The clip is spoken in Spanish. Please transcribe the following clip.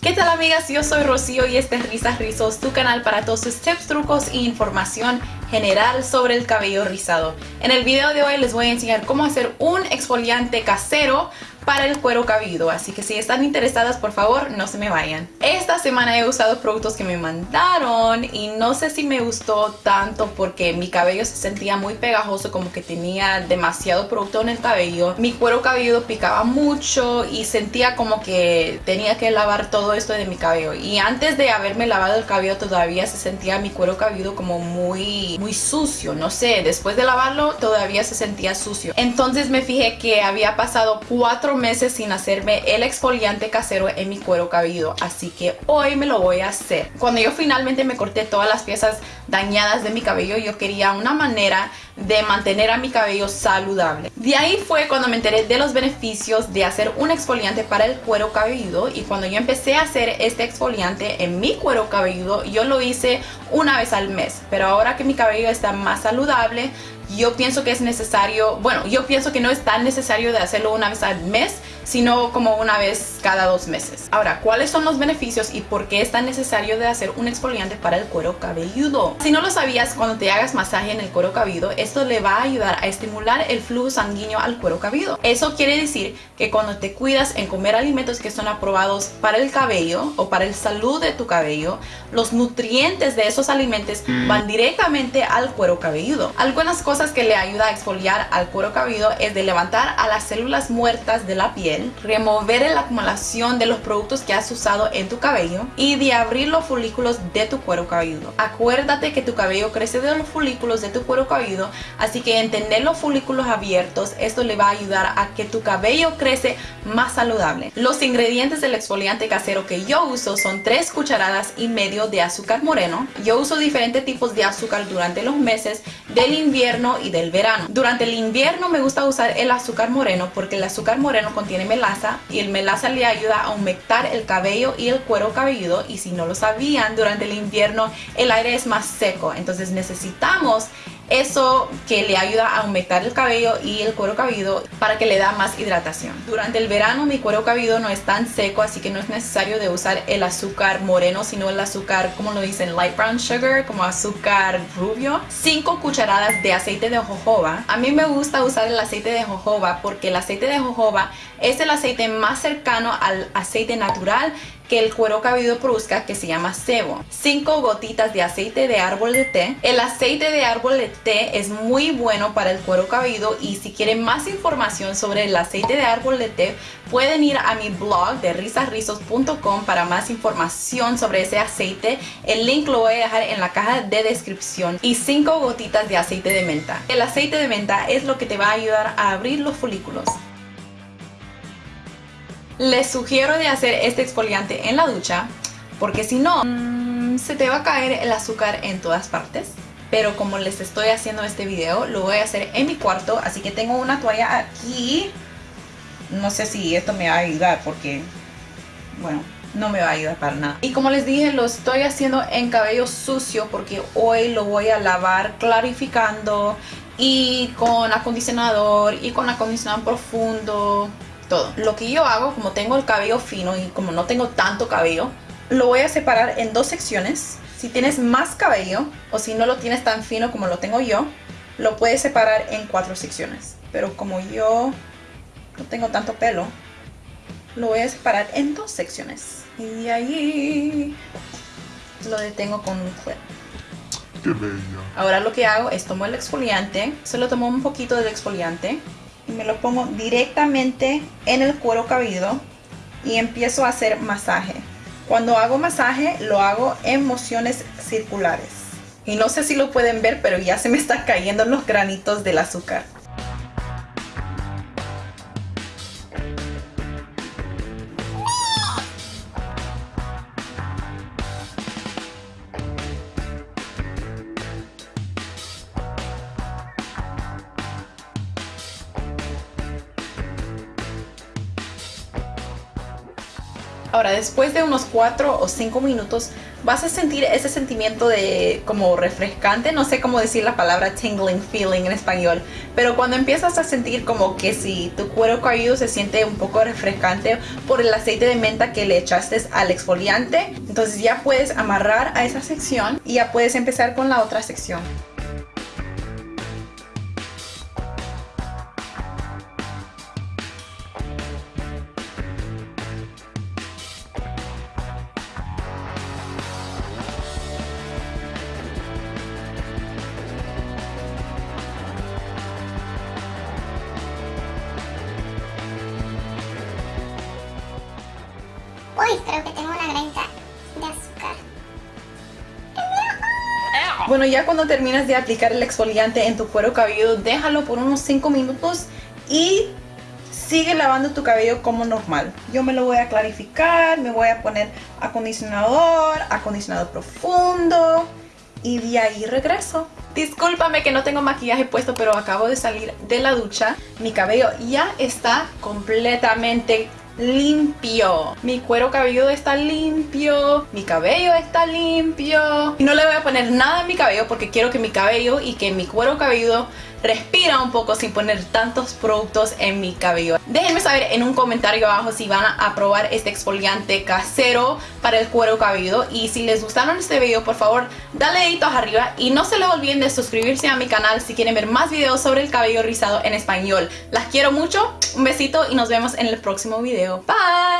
¿Qué tal amigas? Yo soy Rocío y este es Risas Rizos, tu canal para todos tus tips, trucos e información general sobre el cabello rizado. En el video de hoy les voy a enseñar cómo hacer un exfoliante casero para el cuero cabelludo, así que si están interesadas por favor no se me vayan. Esta semana he usado productos que me mandaron y no sé si me gustó tanto porque mi cabello se sentía muy pegajoso como que tenía demasiado producto en el cabello. Mi cuero cabelludo picaba mucho y sentía como que tenía que lavar todo esto de mi cabello y antes de haberme lavado el cabello todavía se sentía mi cuero cabelludo como muy, muy sucio, no sé, después de lavarlo todavía se sentía sucio. Entonces me fijé que había pasado cuatro meses sin hacerme el exfoliante casero en mi cuero cabelludo así que hoy me lo voy a hacer. Cuando yo finalmente me corté todas las piezas dañadas de mi cabello yo quería una manera de mantener a mi cabello saludable. De ahí fue cuando me enteré de los beneficios de hacer un exfoliante para el cuero cabelludo y cuando yo empecé a hacer este exfoliante en mi cuero cabelludo yo lo hice una vez al mes. Pero ahora que mi cabello está más saludable yo pienso que es necesario, bueno, yo pienso que no es tan necesario de hacerlo una vez al mes, sino como una vez cada dos meses. Ahora, ¿cuáles son los beneficios y por qué es tan necesario de hacer un exfoliante para el cuero cabelludo? Si no lo sabías, cuando te hagas masaje en el cuero cabelludo, esto le va a ayudar a estimular el flujo sanguíneo al cuero cabelludo. Eso quiere decir que cuando te cuidas en comer alimentos que son aprobados para el cabello o para el salud de tu cabello, los nutrientes de esos alimentos van directamente al cuero cabelludo. Algunas cosas que le ayuda a exfoliar al cuero cabelludo es de levantar a las células muertas de la piel remover la acumulación de los productos que has usado en tu cabello y de abrir los folículos de tu cuero cabelludo. Acuérdate que tu cabello crece de los folículos de tu cuero cabelludo, así que entender los folículos abiertos, esto le va a ayudar a que tu cabello crece más saludable. Los ingredientes del exfoliante casero que yo uso son 3 cucharadas y medio de azúcar moreno. Yo uso diferentes tipos de azúcar durante los meses del invierno y del verano. Durante el invierno me gusta usar el azúcar moreno porque el azúcar moreno contiene melaza y el melaza le ayuda a aumentar el cabello y el cuero cabelludo y si no lo sabían durante el invierno el aire es más seco entonces necesitamos eso que le ayuda a aumentar el cabello y el cuero cabelludo para que le da más hidratación. Durante el verano mi cuero cabelludo no es tan seco, así que no es necesario de usar el azúcar moreno, sino el azúcar, como lo dicen, light brown sugar, como azúcar rubio. 5 cucharadas de aceite de jojoba. A mí me gusta usar el aceite de jojoba porque el aceite de jojoba es el aceite más cercano al aceite natural que el cuero cabelludo produzca que se llama sebo. 5 gotitas de aceite de árbol de té. El aceite de árbol de té es muy bueno para el cuero cabelludo y si quieren más información sobre el aceite de árbol de té pueden ir a mi blog de risasrizos.com para más información sobre ese aceite. El link lo voy a dejar en la caja de descripción y 5 gotitas de aceite de menta. El aceite de menta es lo que te va a ayudar a abrir los folículos. Les sugiero de hacer este exfoliante en la ducha porque si no, mm, se te va a caer el azúcar en todas partes. Pero como les estoy haciendo este video, lo voy a hacer en mi cuarto. Así que tengo una toalla aquí. No sé si esto me va a ayudar porque, bueno, no me va a ayudar para nada. Y como les dije, lo estoy haciendo en cabello sucio porque hoy lo voy a lavar clarificando y con acondicionador y con acondicionador profundo todo. Lo que yo hago, como tengo el cabello fino y como no tengo tanto cabello, lo voy a separar en dos secciones. Si tienes más cabello o si no lo tienes tan fino como lo tengo yo, lo puedes separar en cuatro secciones. Pero como yo no tengo tanto pelo, lo voy a separar en dos secciones. Y de ahí lo detengo con un clip. Qué bella. Ahora lo que hago es tomo el exfoliante, solo tomo un poquito del exfoliante y me lo pongo directamente en el cuero cabelludo y empiezo a hacer masaje. Cuando hago masaje lo hago en mociones circulares. Y no sé si lo pueden ver, pero ya se me están cayendo los granitos del azúcar. Ahora, después de unos 4 o 5 minutos, vas a sentir ese sentimiento de como refrescante, no sé cómo decir la palabra tingling feeling en español, pero cuando empiezas a sentir como que si tu cuero cabelludo se siente un poco refrescante por el aceite de menta que le echaste al exfoliante, entonces ya puedes amarrar a esa sección y ya puedes empezar con la otra sección. Uy, que tengo una granita de azúcar. Bueno, ya cuando terminas de aplicar el exfoliante en tu cuero cabelludo, déjalo por unos 5 minutos y sigue lavando tu cabello como normal. Yo me lo voy a clarificar, me voy a poner acondicionador, acondicionador profundo y de ahí regreso. Discúlpame que no tengo maquillaje puesto, pero acabo de salir de la ducha. Mi cabello ya está completamente limpio. Mi cuero cabelludo está limpio. Mi cabello está limpio. Y no le voy a poner nada en mi cabello porque quiero que mi cabello y que mi cuero cabelludo respira un poco sin poner tantos productos en mi cabello. Déjenme saber en un comentario abajo si van a probar este exfoliante casero para el cuero cabelludo y si les gustaron este video por favor dale deditos arriba y no se les olviden de suscribirse a mi canal si quieren ver más videos sobre el cabello rizado en español. Las quiero mucho, un besito y nos vemos en el próximo video. Bye!